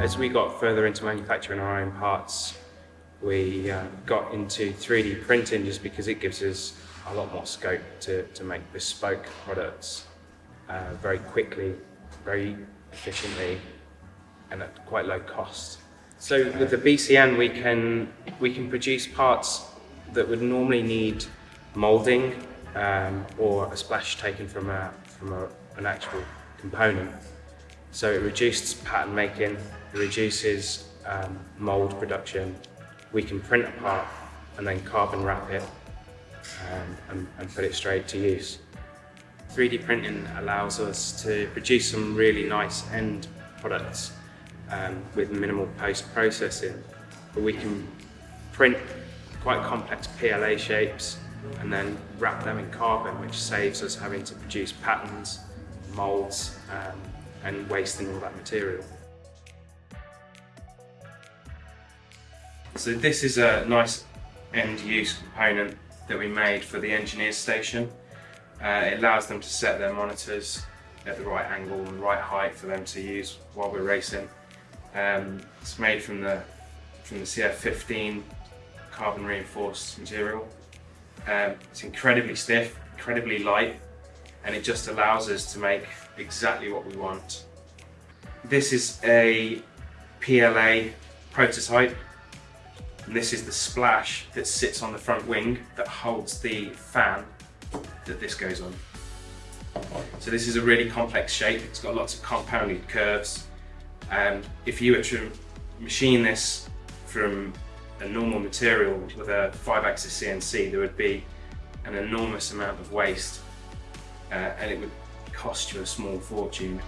As we got further into manufacturing our own parts, we uh, got into 3D printing just because it gives us a lot more scope to, to make bespoke products uh, very quickly, very efficiently, and at quite low cost. So with the BCN, we can we can produce parts that would normally need molding um, or a splash taken from a from a, an actual component. So it reduces pattern making, it reduces um, mold production. We can print a part and then carbon wrap it um, and, and put it straight to use. 3D printing allows us to produce some really nice end products um, with minimal post-processing. But we can print quite complex PLA shapes and then wrap them in carbon, which saves us having to produce patterns, molds, um, and wasting all that material. So this is a nice end-use component that we made for the engineers station. Uh, it allows them to set their monitors at the right angle and right height for them to use while we're racing. Um, it's made from the from the CF15 carbon reinforced material. Um, it's incredibly stiff, incredibly light, and it just allows us to make exactly what we want. This is a PLA prototype and this is the splash that sits on the front wing that holds the fan that this goes on. So this is a really complex shape, it's got lots of compounded curves. Um, if you were to machine this from a normal material with a 5-axis CNC, there would be an enormous amount of waste uh, and it would cost you a small fortune.